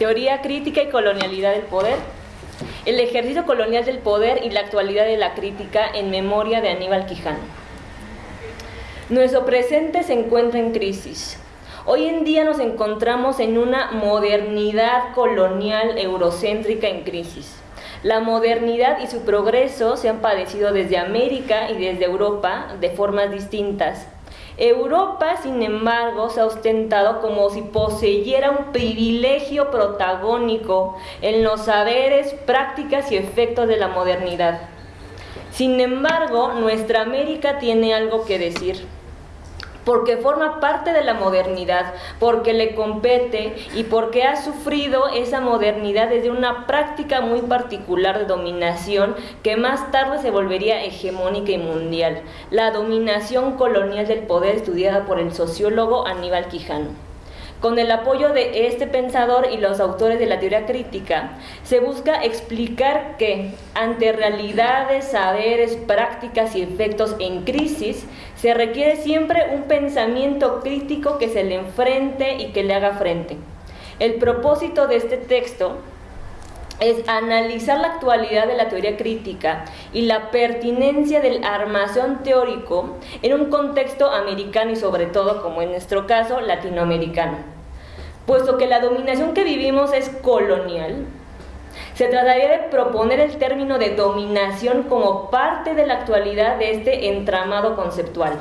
Teoría crítica y colonialidad del poder. El ejercicio colonial del poder y la actualidad de la crítica en memoria de Aníbal Quijano. Nuestro presente se encuentra en crisis. Hoy en día nos encontramos en una modernidad colonial eurocéntrica en crisis. La modernidad y su progreso se han padecido desde América y desde Europa de formas distintas. Europa, sin embargo, se ha ostentado como si poseyera un privilegio protagónico en los saberes, prácticas y efectos de la modernidad. Sin embargo, nuestra América tiene algo que decir porque forma parte de la modernidad, porque le compete y porque ha sufrido esa modernidad desde una práctica muy particular de dominación que más tarde se volvería hegemónica y mundial, la dominación colonial del poder estudiada por el sociólogo Aníbal Quijano. Con el apoyo de este pensador y los autores de la teoría crítica, se busca explicar que ante realidades, saberes, prácticas y efectos en crisis, se requiere siempre un pensamiento crítico que se le enfrente y que le haga frente. El propósito de este texto es analizar la actualidad de la teoría crítica y la pertinencia del armazón teórico en un contexto americano y sobre todo, como en nuestro caso, latinoamericano. Puesto que la dominación que vivimos es colonial, se trataría de proponer el término de dominación como parte de la actualidad de este entramado conceptual.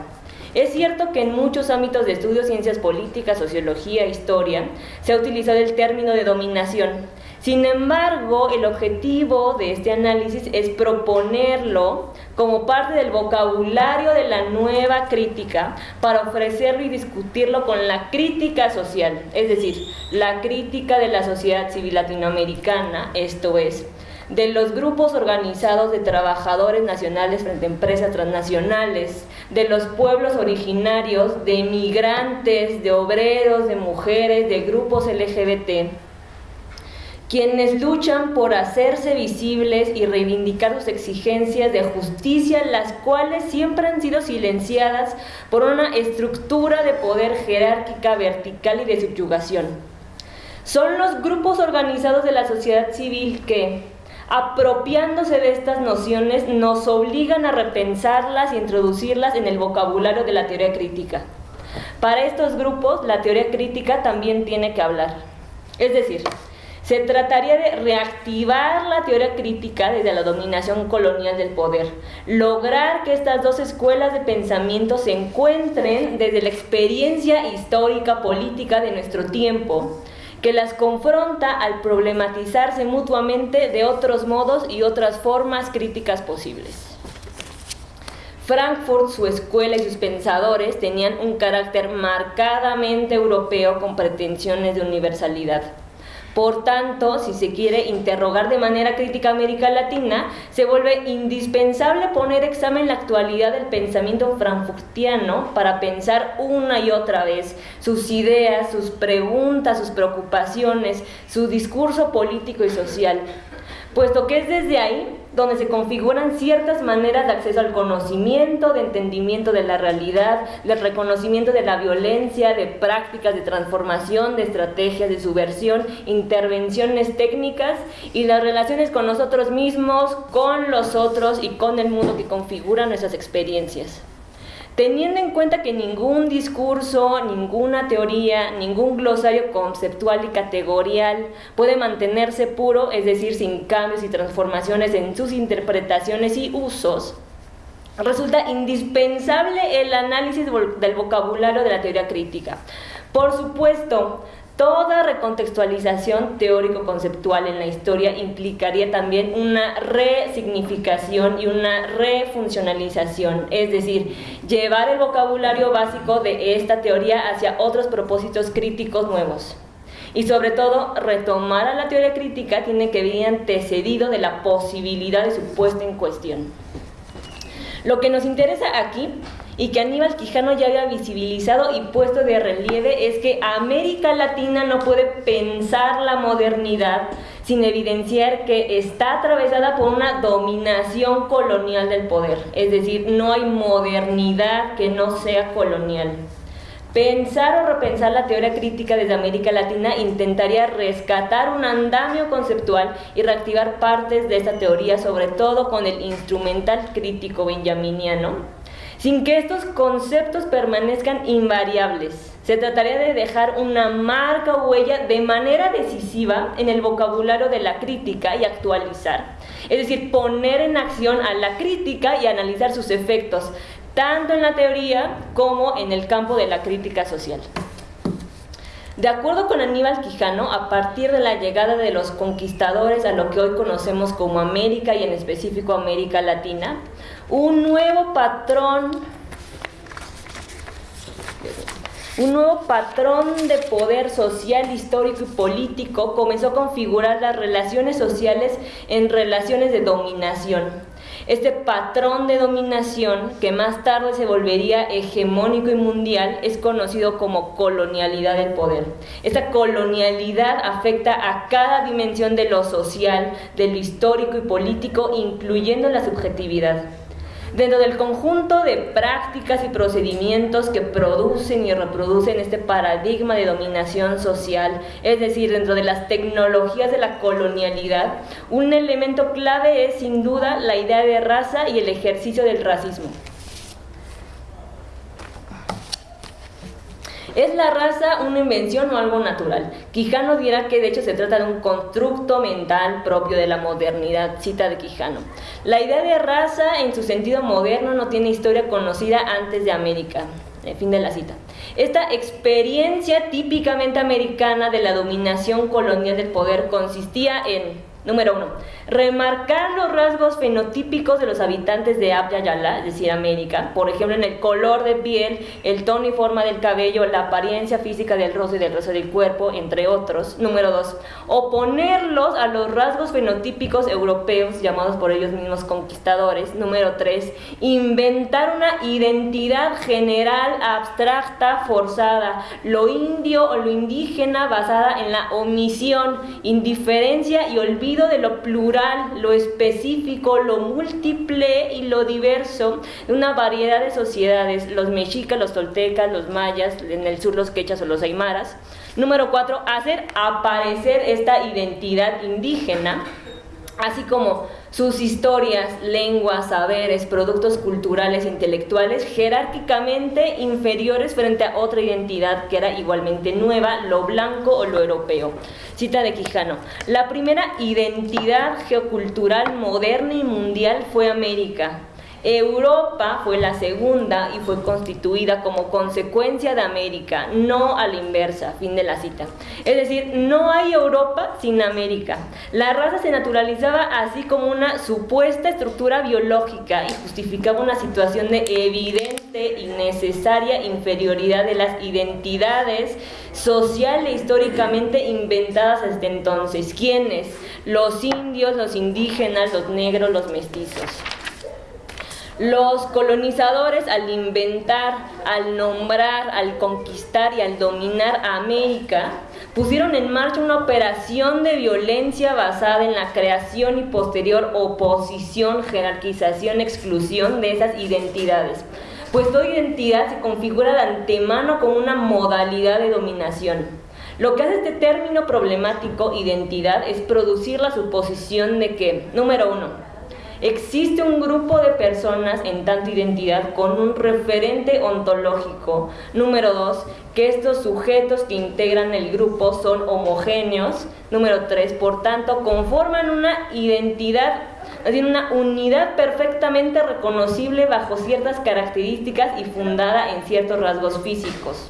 Es cierto que en muchos ámbitos de estudio, ciencias políticas, sociología, historia, se ha utilizado el término de dominación, sin embargo, el objetivo de este análisis es proponerlo como parte del vocabulario de la nueva crítica para ofrecerlo y discutirlo con la crítica social, es decir, la crítica de la sociedad civil latinoamericana, esto es, de los grupos organizados de trabajadores nacionales frente a empresas transnacionales, de los pueblos originarios, de migrantes, de obreros, de mujeres, de grupos LGBT quienes luchan por hacerse visibles y reivindicar sus exigencias de justicia, las cuales siempre han sido silenciadas por una estructura de poder jerárquica, vertical y de subyugación. Son los grupos organizados de la sociedad civil que, apropiándose de estas nociones, nos obligan a repensarlas y introducirlas en el vocabulario de la teoría crítica. Para estos grupos, la teoría crítica también tiene que hablar. Es decir, se trataría de reactivar la teoría crítica desde la dominación colonial del poder, lograr que estas dos escuelas de pensamiento se encuentren desde la experiencia histórica política de nuestro tiempo, que las confronta al problematizarse mutuamente de otros modos y otras formas críticas posibles. Frankfurt, su escuela y sus pensadores tenían un carácter marcadamente europeo con pretensiones de universalidad. Por tanto, si se quiere interrogar de manera crítica América Latina, se vuelve indispensable poner examen la actualidad del pensamiento frankfurtiano para pensar una y otra vez sus ideas, sus preguntas, sus preocupaciones, su discurso político y social, puesto que es desde ahí donde se configuran ciertas maneras de acceso al conocimiento, de entendimiento de la realidad, de reconocimiento de la violencia, de prácticas de transformación, de estrategias de subversión, intervenciones técnicas y las relaciones con nosotros mismos, con los otros y con el mundo que configura nuestras experiencias teniendo en cuenta que ningún discurso, ninguna teoría, ningún glosario conceptual y categorial puede mantenerse puro, es decir, sin cambios y transformaciones en sus interpretaciones y usos, resulta indispensable el análisis del vocabulario de la teoría crítica. Por supuesto, Toda recontextualización teórico-conceptual en la historia implicaría también una resignificación y una refuncionalización, es decir, llevar el vocabulario básico de esta teoría hacia otros propósitos críticos nuevos. Y sobre todo, retomar a la teoría crítica tiene que venir antecedido de la posibilidad de su puesta en cuestión. Lo que nos interesa aquí y que Aníbal Quijano ya había visibilizado y puesto de relieve es que América Latina no puede pensar la modernidad sin evidenciar que está atravesada por una dominación colonial del poder, es decir, no hay modernidad que no sea colonial. Pensar o repensar la teoría crítica desde América Latina intentaría rescatar un andamio conceptual y reactivar partes de esta teoría, sobre todo con el instrumental crítico benjaminiano, sin que estos conceptos permanezcan invariables. Se trataría de dejar una marca o huella de manera decisiva en el vocabulario de la crítica y actualizar. Es decir, poner en acción a la crítica y analizar sus efectos, tanto en la teoría como en el campo de la crítica social. De acuerdo con Aníbal Quijano, a partir de la llegada de los conquistadores a lo que hoy conocemos como América y en específico América Latina, un nuevo patrón un nuevo patrón de poder social, histórico y político comenzó a configurar las relaciones sociales en relaciones de dominación este patrón de dominación, que más tarde se volvería hegemónico y mundial, es conocido como colonialidad del poder. Esta colonialidad afecta a cada dimensión de lo social, de lo histórico y político, incluyendo la subjetividad. Dentro del conjunto de prácticas y procedimientos que producen y reproducen este paradigma de dominación social, es decir, dentro de las tecnologías de la colonialidad, un elemento clave es sin duda la idea de raza y el ejercicio del racismo. ¿Es la raza una invención o algo natural? Quijano dirá que de hecho se trata de un constructo mental propio de la modernidad, cita de Quijano. La idea de raza en su sentido moderno no tiene historia conocida antes de América. El fin de la cita. Esta experiencia típicamente americana de la dominación colonial del poder consistía en Número uno, remarcar los rasgos fenotípicos de los habitantes de Abya Yala, es decir, América, por ejemplo, en el color de piel, el tono y forma del cabello, la apariencia física del rostro y del resto del cuerpo, entre otros. Número dos, oponerlos a los rasgos fenotípicos europeos, llamados por ellos mismos conquistadores. Número tres, inventar una identidad general, abstracta, forzada, lo indio o lo indígena basada en la omisión, indiferencia y olvido de lo plural, lo específico, lo múltiple y lo diverso de una variedad de sociedades, los mexicas, los toltecas, los mayas, en el sur los quechas o los aymaras. Número cuatro, hacer aparecer esta identidad indígena, así como sus historias, lenguas, saberes, productos culturales e intelectuales jerárquicamente inferiores frente a otra identidad que era igualmente nueva, lo blanco o lo europeo. Cita de Quijano. La primera identidad geocultural moderna y mundial fue América, Europa fue la segunda y fue constituida como consecuencia de América, no a la inversa, fin de la cita. Es decir, no hay Europa sin América. La raza se naturalizaba así como una supuesta estructura biológica y justificaba una situación de evidente y necesaria inferioridad de las identidades social e históricamente inventadas hasta entonces. ¿Quiénes? Los indios, los indígenas, los negros, los mestizos. Los colonizadores al inventar, al nombrar, al conquistar y al dominar a América, pusieron en marcha una operación de violencia basada en la creación y posterior oposición, jerarquización, exclusión de esas identidades. Pues toda identidad se configura de antemano como una modalidad de dominación. Lo que hace este término problemático, identidad, es producir la suposición de que, número uno, Existe un grupo de personas en tanto identidad con un referente ontológico. Número dos, que estos sujetos que integran el grupo son homogéneos. Número tres, por tanto, conforman una identidad, decir, una unidad perfectamente reconocible bajo ciertas características y fundada en ciertos rasgos físicos.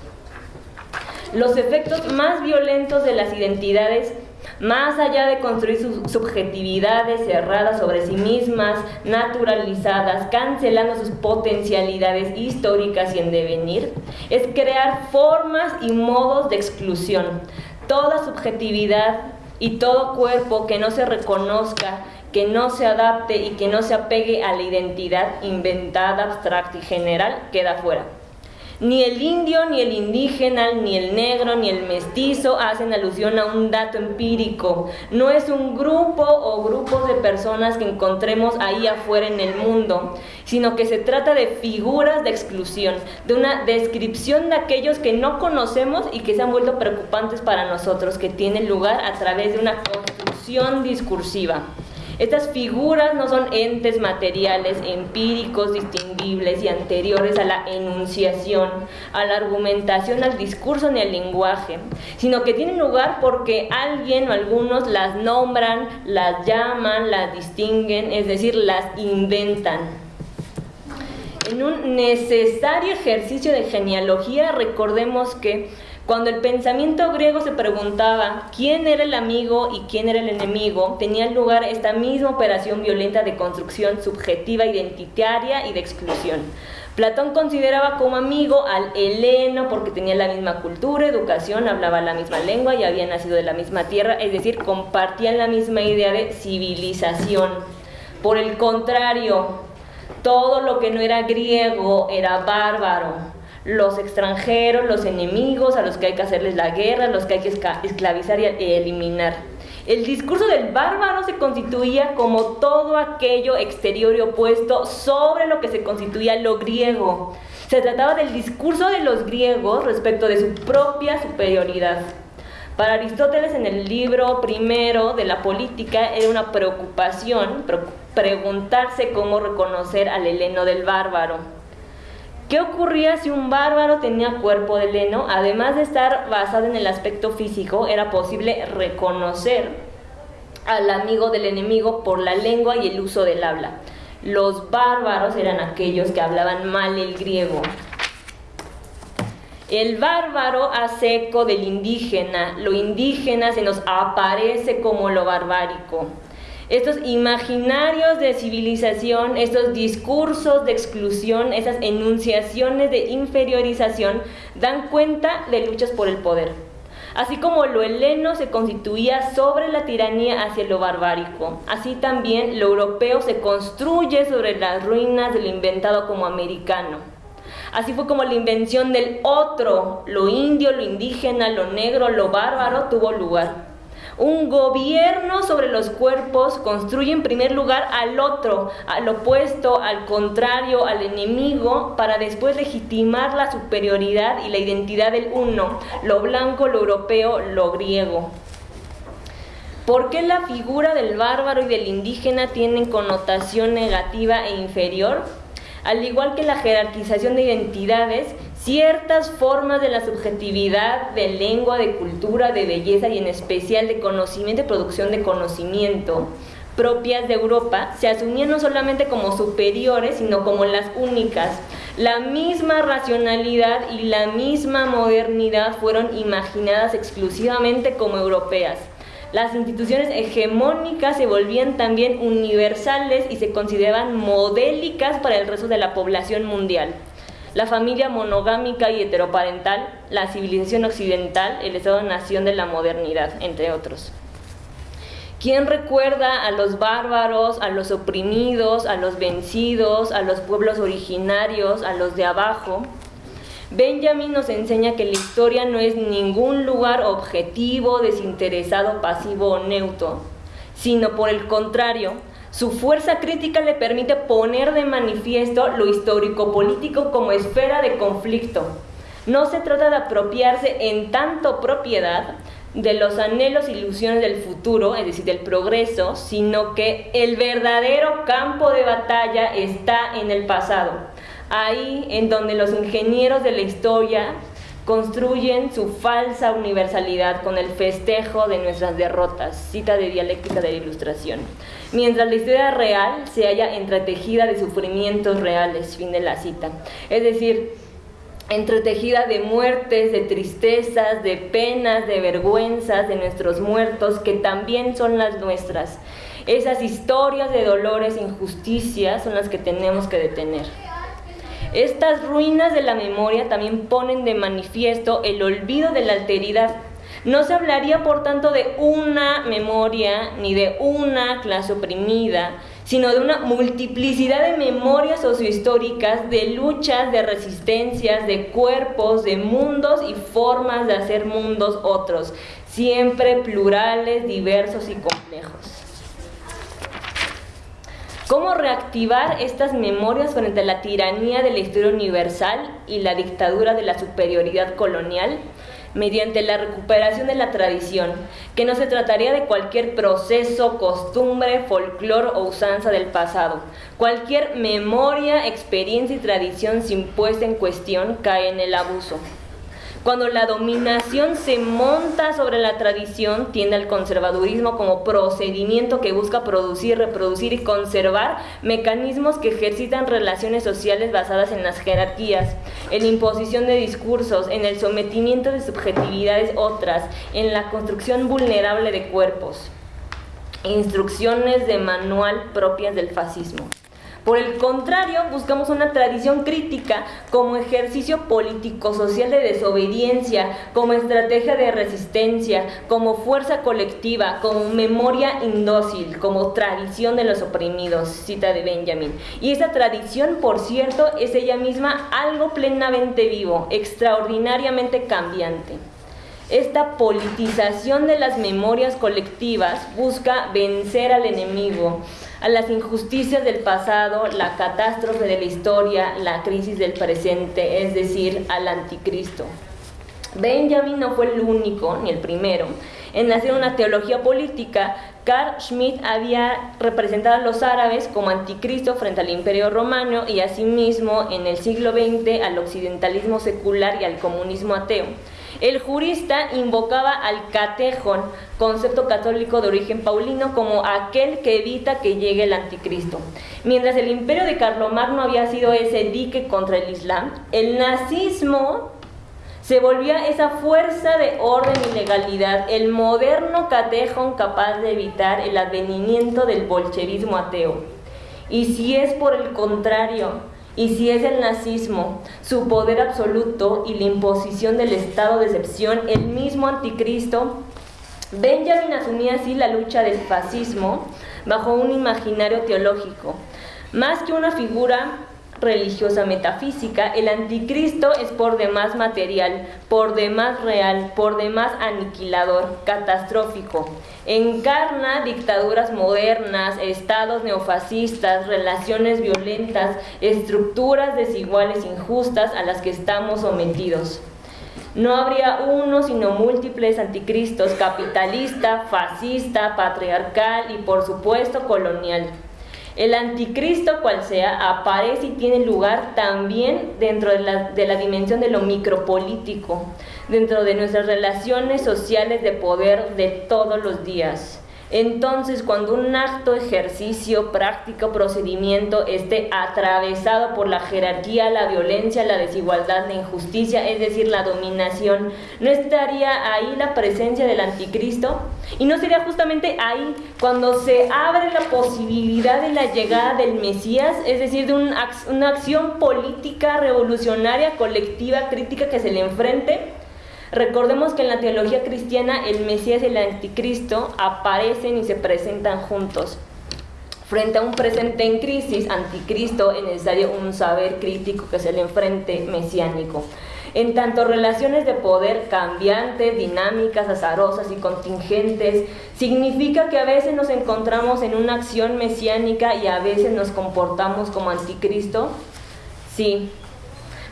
Los efectos más violentos de las identidades más allá de construir sus subjetividades cerradas sobre sí mismas, naturalizadas, cancelando sus potencialidades históricas y en devenir, es crear formas y modos de exclusión. Toda subjetividad y todo cuerpo que no se reconozca, que no se adapte y que no se apegue a la identidad inventada, abstracta y general, queda fuera. Ni el indio, ni el indígena, ni el negro, ni el mestizo hacen alusión a un dato empírico. No es un grupo o grupos de personas que encontremos ahí afuera en el mundo, sino que se trata de figuras de exclusión, de una descripción de aquellos que no conocemos y que se han vuelto preocupantes para nosotros, que tienen lugar a través de una construcción discursiva. Estas figuras no son entes materiales, empíricos, distinguibles y anteriores a la enunciación, a la argumentación, al discurso ni al lenguaje, sino que tienen lugar porque alguien o algunos las nombran, las llaman, las distinguen, es decir, las inventan. En un necesario ejercicio de genealogía, recordemos que cuando el pensamiento griego se preguntaba quién era el amigo y quién era el enemigo, tenía lugar esta misma operación violenta de construcción subjetiva, identitaria y de exclusión. Platón consideraba como amigo al heleno porque tenía la misma cultura, educación, hablaba la misma lengua y había nacido de la misma tierra, es decir, compartían la misma idea de civilización. Por el contrario, todo lo que no era griego era bárbaro los extranjeros, los enemigos a los que hay que hacerles la guerra, los que hay que esclavizar y eliminar. El discurso del bárbaro se constituía como todo aquello exterior y opuesto sobre lo que se constituía lo griego. Se trataba del discurso de los griegos respecto de su propia superioridad. Para Aristóteles en el libro primero de la política era una preocupación preguntarse cómo reconocer al heleno del bárbaro. ¿Qué ocurría si un bárbaro tenía cuerpo de leno? Además de estar basado en el aspecto físico, era posible reconocer al amigo del enemigo por la lengua y el uso del habla. Los bárbaros eran aquellos que hablaban mal el griego. El bárbaro hace eco del indígena, lo indígena se nos aparece como lo barbárico estos imaginarios de civilización, estos discursos de exclusión, esas enunciaciones de inferiorización, dan cuenta de luchas por el poder. Así como lo heleno se constituía sobre la tiranía hacia lo barbárico, así también lo europeo se construye sobre las ruinas de lo inventado como americano. Así fue como la invención del otro, lo indio, lo indígena, lo negro, lo bárbaro, tuvo lugar. Un gobierno sobre los cuerpos construye en primer lugar al otro, al opuesto, al contrario, al enemigo, para después legitimar la superioridad y la identidad del uno, lo blanco, lo europeo, lo griego. ¿Por qué la figura del bárbaro y del indígena tienen connotación negativa e inferior? Al igual que la jerarquización de identidades, ciertas formas de la subjetividad, de lengua, de cultura, de belleza y en especial de conocimiento y producción de conocimiento propias de Europa se asumían no solamente como superiores, sino como las únicas. La misma racionalidad y la misma modernidad fueron imaginadas exclusivamente como europeas. Las instituciones hegemónicas se volvían también universales y se consideraban modélicas para el resto de la población mundial la familia monogámica y heteroparental, la civilización occidental, el Estado-nación de la modernidad, entre otros. ¿Quién recuerda a los bárbaros, a los oprimidos, a los vencidos, a los pueblos originarios, a los de abajo? Benjamin nos enseña que la historia no es ningún lugar objetivo, desinteresado, pasivo o neutro, sino por el contrario, su fuerza crítica le permite poner de manifiesto lo histórico-político como esfera de conflicto. No se trata de apropiarse en tanto propiedad de los anhelos e ilusiones del futuro, es decir, del progreso, sino que el verdadero campo de batalla está en el pasado, ahí en donde los ingenieros de la historia construyen su falsa universalidad con el festejo de nuestras derrotas, cita de dialéctica de la ilustración, mientras la historia real se halla entretejida de sufrimientos reales, fin de la cita. Es decir, entretejida de muertes, de tristezas, de penas, de vergüenzas de nuestros muertos, que también son las nuestras. Esas historias de dolores e injusticias son las que tenemos que detener. Estas ruinas de la memoria también ponen de manifiesto el olvido de la alteridad. No se hablaría, por tanto, de una memoria ni de una clase oprimida, sino de una multiplicidad de memorias sociohistóricas, de luchas, de resistencias, de cuerpos, de mundos y formas de hacer mundos otros, siempre plurales, diversos y complejos. ¿Cómo reactivar estas memorias frente a la tiranía de la historia universal y la dictadura de la superioridad colonial? mediante la recuperación de la tradición, que no se trataría de cualquier proceso, costumbre, folclore o usanza del pasado. Cualquier memoria, experiencia y tradición sin puesta en cuestión cae en el abuso. Cuando la dominación se monta sobre la tradición, tiende al conservadurismo como procedimiento que busca producir, reproducir y conservar mecanismos que ejercitan relaciones sociales basadas en las jerarquías, en la imposición de discursos, en el sometimiento de subjetividades otras, en la construcción vulnerable de cuerpos. Instrucciones de manual propias del fascismo. Por el contrario, buscamos una tradición crítica como ejercicio político-social de desobediencia, como estrategia de resistencia, como fuerza colectiva, como memoria indócil, como tradición de los oprimidos, cita de Benjamin. Y esa tradición, por cierto, es ella misma algo plenamente vivo, extraordinariamente cambiante. Esta politización de las memorias colectivas busca vencer al enemigo, a las injusticias del pasado, la catástrofe de la historia, la crisis del presente, es decir, al anticristo. Benjamin no fue el único, ni el primero, en hacer una teología política. Carl Schmitt había representado a los árabes como anticristo frente al imperio romano y asimismo en el siglo XX al occidentalismo secular y al comunismo ateo. El jurista invocaba al catejón, concepto católico de origen paulino, como aquel que evita que llegue el anticristo. Mientras el imperio de Carlomagno había sido ese dique contra el Islam, el nazismo se volvía esa fuerza de orden y legalidad, el moderno catejón capaz de evitar el advenimiento del bolchevismo ateo. Y si es por el contrario, y si es el nazismo, su poder absoluto y la imposición del estado de excepción, el mismo anticristo, Benjamin asumía así la lucha del fascismo bajo un imaginario teológico. Más que una figura religiosa metafísica, el anticristo es por demás material, por demás real, por demás aniquilador, catastrófico. Encarna dictaduras modernas, estados neofascistas, relaciones violentas, estructuras desiguales injustas a las que estamos sometidos. No habría uno sino múltiples anticristos, capitalista, fascista, patriarcal y por supuesto colonial. El anticristo, cual sea, aparece y tiene lugar también dentro de la, de la dimensión de lo micropolítico, dentro de nuestras relaciones sociales de poder de todos los días. Entonces, cuando un acto, ejercicio, práctica procedimiento esté atravesado por la jerarquía, la violencia, la desigualdad, la injusticia, es decir, la dominación, ¿no estaría ahí la presencia del anticristo? Y no sería justamente ahí cuando se abre la posibilidad de la llegada del Mesías, es decir, de una acción política revolucionaria, colectiva, crítica que se le enfrente Recordemos que en la teología cristiana el Mesías y el anticristo aparecen y se presentan juntos. Frente a un presente en crisis, anticristo, es necesario un saber crítico que se le enfrente mesiánico. En tanto relaciones de poder cambiantes, dinámicas, azarosas y contingentes, significa que a veces nos encontramos en una acción mesiánica y a veces nos comportamos como anticristo. Sí,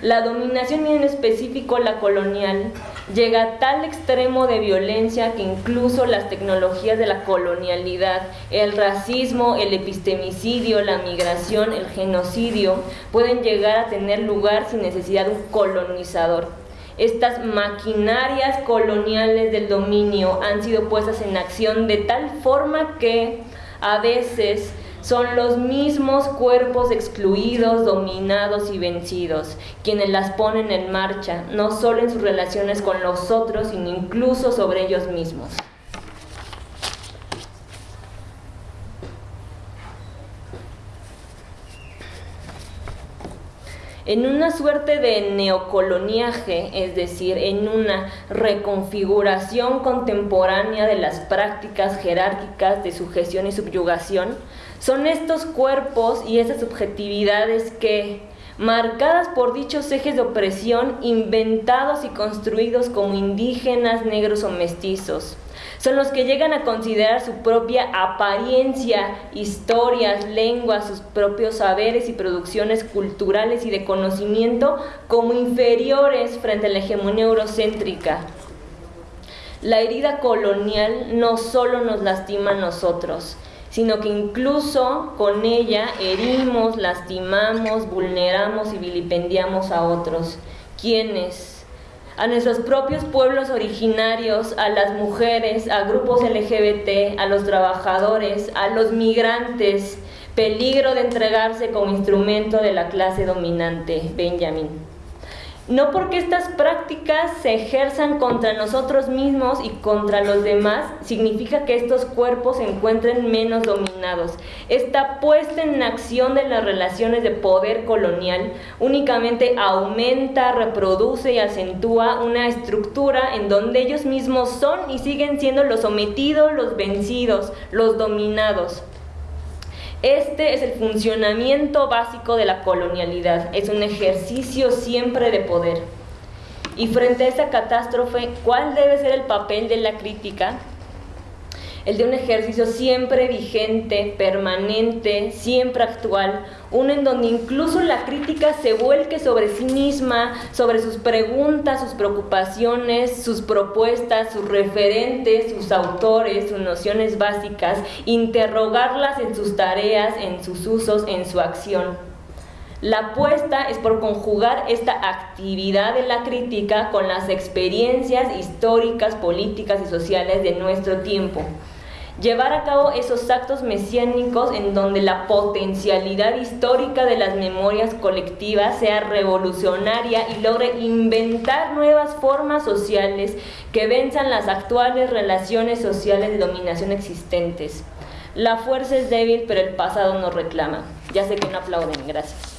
la dominación y en específico la colonial llega a tal extremo de violencia que incluso las tecnologías de la colonialidad, el racismo, el epistemicidio, la migración, el genocidio, pueden llegar a tener lugar sin necesidad de un colonizador. Estas maquinarias coloniales del dominio han sido puestas en acción de tal forma que a veces son los mismos cuerpos excluidos, dominados y vencidos, quienes las ponen en marcha, no solo en sus relaciones con los otros, sino incluso sobre ellos mismos. en una suerte de neocoloniaje, es decir, en una reconfiguración contemporánea de las prácticas jerárquicas de sujeción y subyugación, Son estos cuerpos y esas subjetividades que, marcadas por dichos ejes de opresión, inventados y construidos como indígenas, negros o mestizos, son los que llegan a considerar su propia apariencia, historias, lenguas, sus propios saberes y producciones culturales y de conocimiento como inferiores frente a la hegemonía eurocéntrica. La herida colonial no solo nos lastima a nosotros, sino que incluso con ella herimos, lastimamos, vulneramos y vilipendiamos a otros, quienes a nuestros propios pueblos originarios, a las mujeres, a grupos LGBT, a los trabajadores, a los migrantes, peligro de entregarse como instrumento de la clase dominante, Benjamin. No porque estas prácticas se ejerzan contra nosotros mismos y contra los demás, significa que estos cuerpos se encuentren menos dominados. Esta puesta en acción de las relaciones de poder colonial únicamente aumenta, reproduce y acentúa una estructura en donde ellos mismos son y siguen siendo los sometidos, los vencidos, los dominados. Este es el funcionamiento básico de la colonialidad, es un ejercicio siempre de poder. Y frente a esa catástrofe, ¿cuál debe ser el papel de la crítica? El de un ejercicio siempre vigente, permanente, siempre actual, uno en donde incluso la crítica se vuelque sobre sí misma, sobre sus preguntas, sus preocupaciones, sus propuestas, sus referentes, sus autores, sus nociones básicas, interrogarlas en sus tareas, en sus usos, en su acción. La apuesta es por conjugar esta actividad de la crítica con las experiencias históricas, políticas y sociales de nuestro tiempo llevar a cabo esos actos mesiánicos en donde la potencialidad histórica de las memorias colectivas sea revolucionaria y logre inventar nuevas formas sociales que venzan las actuales relaciones sociales de dominación existentes. La fuerza es débil, pero el pasado nos reclama. Ya sé que no aplauden, gracias.